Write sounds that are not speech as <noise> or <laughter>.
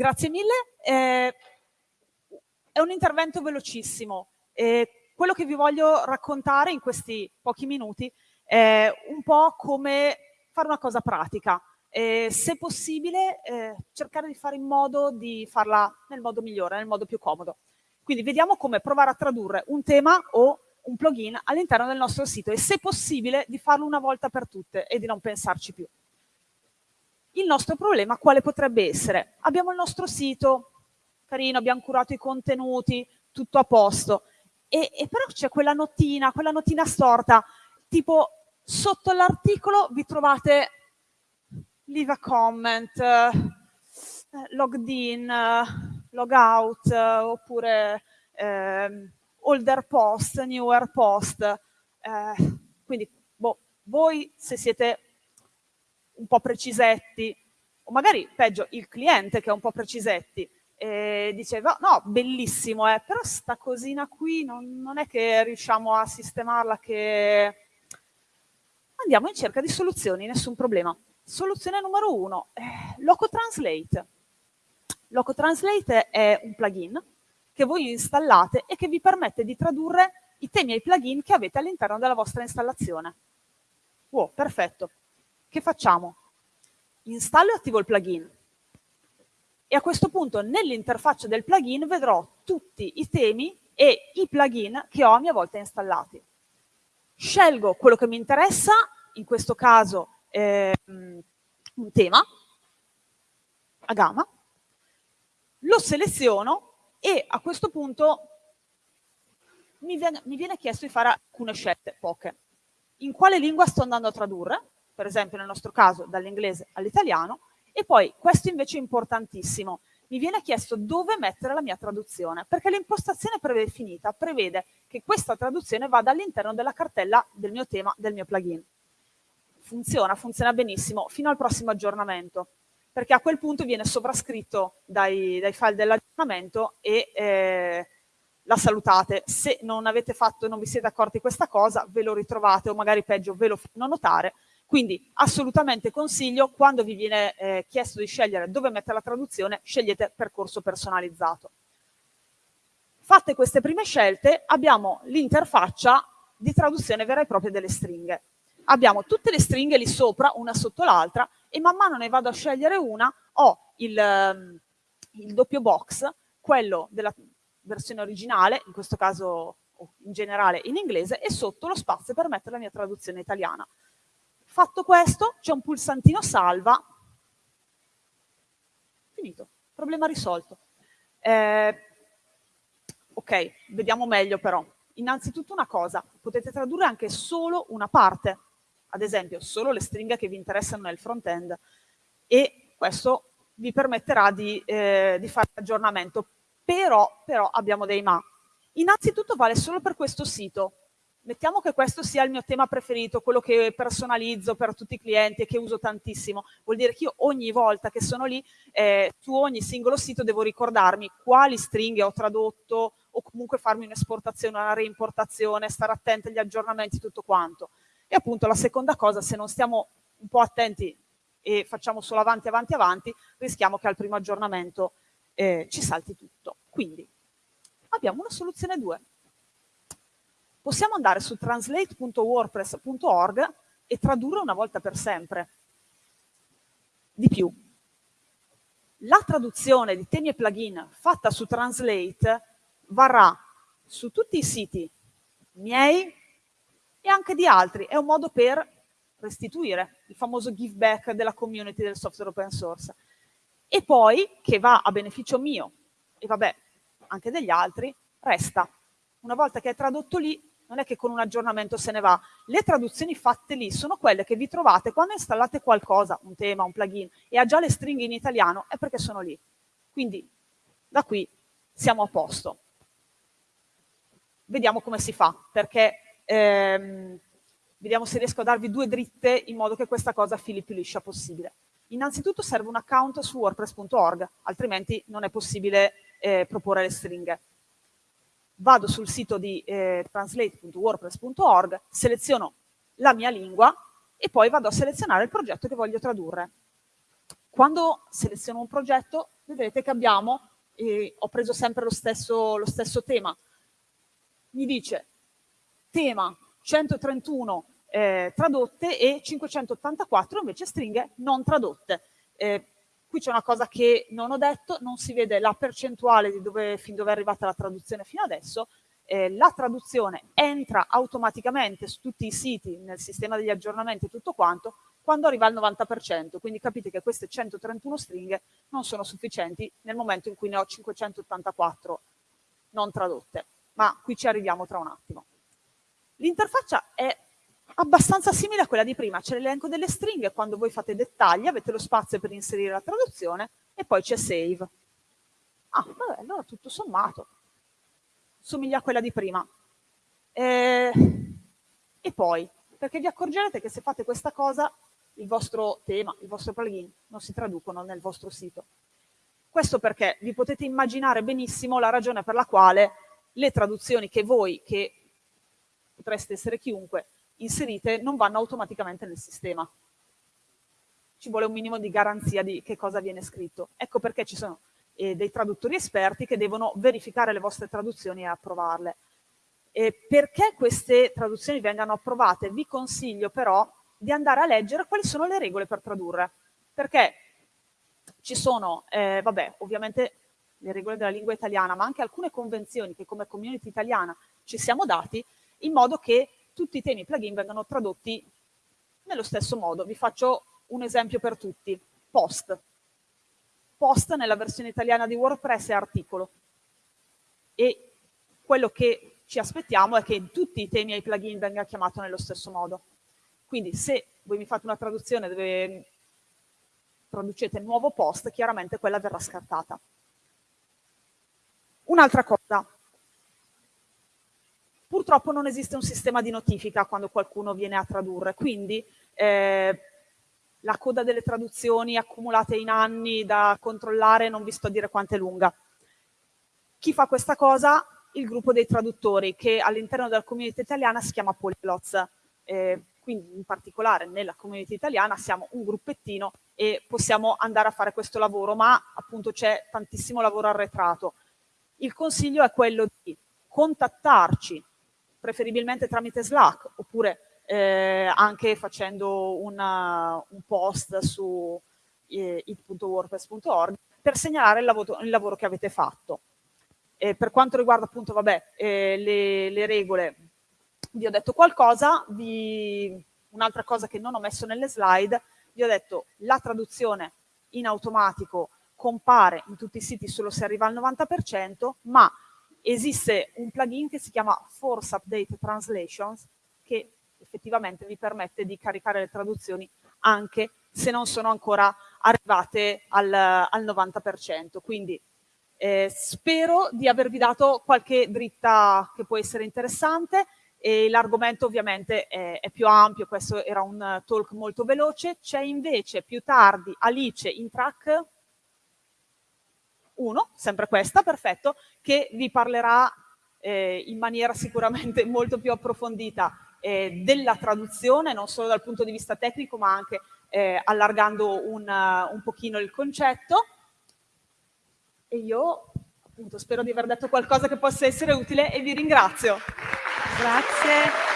Grazie mille. Eh, è un intervento velocissimo. Eh, quello che vi voglio raccontare in questi pochi minuti è un po' come fare una cosa pratica. Eh, se possibile, eh, cercare di fare in modo di farla nel modo migliore, nel modo più comodo. Quindi vediamo come provare a tradurre un tema o un plugin all'interno del nostro sito e se possibile di farlo una volta per tutte e di non pensarci più. Il nostro problema quale potrebbe essere? Abbiamo il nostro sito, carino, abbiamo curato i contenuti, tutto a posto, e, e però c'è quella notina, quella notina storta, tipo sotto l'articolo vi trovate leave a comment, eh, logged in, log out, oppure eh, older post, newer post. Eh, quindi boh, voi se siete un po' precisetti, o magari peggio il cliente che è un po' precisetti, e diceva no, bellissimo, eh, però sta cosina qui non, non è che riusciamo a sistemarla che... Andiamo in cerca di soluzioni, nessun problema. Soluzione numero uno, eh, Loco Translate. Loco Translate è un plugin che voi installate e che vi permette di tradurre i temi e i plugin che avete all'interno della vostra installazione. Wow, perfetto che facciamo? Installo e attivo il plugin e a questo punto nell'interfaccia del plugin vedrò tutti i temi e i plugin che ho a mia volta installati. Scelgo quello che mi interessa, in questo caso eh, un tema, a gamma, lo seleziono e a questo punto mi viene, mi viene chiesto di fare alcune scelte, poche. In quale lingua sto andando a tradurre? Per esempio nel nostro caso dall'inglese all'italiano, e poi questo invece è importantissimo, mi viene chiesto dove mettere la mia traduzione, perché l'impostazione predefinita prevede che questa traduzione vada all'interno della cartella del mio tema, del mio plugin. Funziona, funziona benissimo, fino al prossimo aggiornamento, perché a quel punto viene sovrascritto dai, dai file dell'aggiornamento e eh, la salutate. Se non avete fatto, non vi siete accorti questa cosa, ve lo ritrovate o magari peggio ve lo fanno notare quindi assolutamente consiglio, quando vi viene eh, chiesto di scegliere dove mettere la traduzione, scegliete percorso personalizzato. Fatte queste prime scelte, abbiamo l'interfaccia di traduzione vera e propria delle stringhe. Abbiamo tutte le stringhe lì sopra, una sotto l'altra, e man mano ne vado a scegliere una, ho il, ehm, il doppio box, quello della versione originale, in questo caso in generale in inglese, e sotto lo spazio per mettere la mia traduzione italiana. Fatto questo, c'è un pulsantino salva. Finito. Problema risolto. Eh, ok, vediamo meglio però. Innanzitutto una cosa, potete tradurre anche solo una parte, ad esempio solo le stringhe che vi interessano nel front-end e questo vi permetterà di, eh, di fare l'aggiornamento. Però, però abbiamo dei ma. Innanzitutto vale solo per questo sito, Mettiamo che questo sia il mio tema preferito, quello che personalizzo per tutti i clienti e che uso tantissimo. Vuol dire che io ogni volta che sono lì, eh, su ogni singolo sito devo ricordarmi quali stringhe ho tradotto o comunque farmi un'esportazione, una reimportazione, stare attenti agli aggiornamenti, tutto quanto. E appunto la seconda cosa, se non stiamo un po' attenti e facciamo solo avanti, avanti, avanti, rischiamo che al primo aggiornamento eh, ci salti tutto. Quindi abbiamo una soluzione 2 possiamo andare su translate.wordpress.org e tradurre una volta per sempre. Di più, la traduzione di temi e plugin fatta su Translate varrà su tutti i siti miei e anche di altri. È un modo per restituire il famoso give back della community del software open source. E poi, che va a beneficio mio, e vabbè, anche degli altri, resta. Una volta che è tradotto lì, non è che con un aggiornamento se ne va. Le traduzioni fatte lì sono quelle che vi trovate quando installate qualcosa, un tema, un plugin, e ha già le stringhe in italiano, è perché sono lì. Quindi da qui siamo a posto. Vediamo come si fa, perché ehm, vediamo se riesco a darvi due dritte in modo che questa cosa fili più liscia possibile. Innanzitutto serve un account su wordpress.org, altrimenti non è possibile eh, proporre le stringhe vado sul sito di eh, translate.wordpress.org, seleziono la mia lingua e poi vado a selezionare il progetto che voglio tradurre. Quando seleziono un progetto vedrete che abbiamo, e ho preso sempre lo stesso, lo stesso tema, mi dice tema 131 eh, tradotte e 584 invece stringhe non tradotte. Eh, qui c'è una cosa che non ho detto, non si vede la percentuale di dove, fin dove è arrivata la traduzione fino adesso, eh, la traduzione entra automaticamente su tutti i siti nel sistema degli aggiornamenti e tutto quanto quando arriva al 90%, quindi capite che queste 131 stringhe non sono sufficienti nel momento in cui ne ho 584 non tradotte, ma qui ci arriviamo tra un attimo. L'interfaccia è abbastanza simile a quella di prima, c'è l'elenco delle stringhe, quando voi fate dettagli avete lo spazio per inserire la traduzione e poi c'è save. Ah, vabbè, allora tutto sommato somiglia a quella di prima. Eh, e poi, perché vi accorgerete che se fate questa cosa, il vostro tema, il vostro plugin non si traducono nel vostro sito. Questo perché vi potete immaginare benissimo la ragione per la quale le traduzioni che voi, che potreste essere chiunque, inserite non vanno automaticamente nel sistema. Ci vuole un minimo di garanzia di che cosa viene scritto. Ecco perché ci sono eh, dei traduttori esperti che devono verificare le vostre traduzioni e approvarle. E perché queste traduzioni vengano approvate vi consiglio però di andare a leggere quali sono le regole per tradurre, perché ci sono, eh, vabbè, ovviamente le regole della lingua italiana, ma anche alcune convenzioni che come community italiana ci siamo dati, in modo che tutti i temi plugin vengano tradotti nello stesso modo. Vi faccio un esempio per tutti. Post post nella versione italiana di WordPress è articolo. E quello che ci aspettiamo è che tutti i temi ai plugin venga chiamato nello stesso modo. Quindi se voi mi fate una traduzione dove traducete nuovo post, chiaramente quella verrà scartata. Un'altra cosa, purtroppo non esiste un sistema di notifica quando qualcuno viene a tradurre, quindi eh, la coda delle traduzioni accumulate in anni da controllare, non vi sto a dire quanto è lunga. Chi fa questa cosa? Il gruppo dei traduttori, che all'interno della community italiana si chiama Polyglots. Eh, quindi in particolare nella community italiana siamo un gruppettino e possiamo andare a fare questo lavoro, ma appunto c'è tantissimo lavoro arretrato. Il consiglio è quello di contattarci, preferibilmente tramite Slack, oppure eh, anche facendo una, un post su eh, it.wordpress.org per segnalare il lavoro, il lavoro, che avete fatto. E per quanto riguarda appunto vabbè, eh, le, le, regole, vi ho detto qualcosa, un'altra cosa che non ho messo nelle slide, vi ho detto la traduzione in automatico compare in tutti i siti solo se arriva al 90%, ma esiste un plugin che si chiama Force Update Translations che effettivamente vi permette di caricare le traduzioni anche se non sono ancora arrivate al, al 90%. Quindi eh, spero di avervi dato qualche dritta che può essere interessante e l'argomento ovviamente è, è, più ampio, questo era un talk molto veloce. C'è invece più tardi Alice in track 1, sempre questa, perfetto, che vi parlerà eh, in maniera sicuramente <laughs> molto più approfondita eh, della traduzione, non solo dal punto di vista tecnico, ma anche eh, allargando un, uh, un pochino il concetto. E io appunto spero di aver detto qualcosa che possa essere utile e vi ringrazio. Grazie.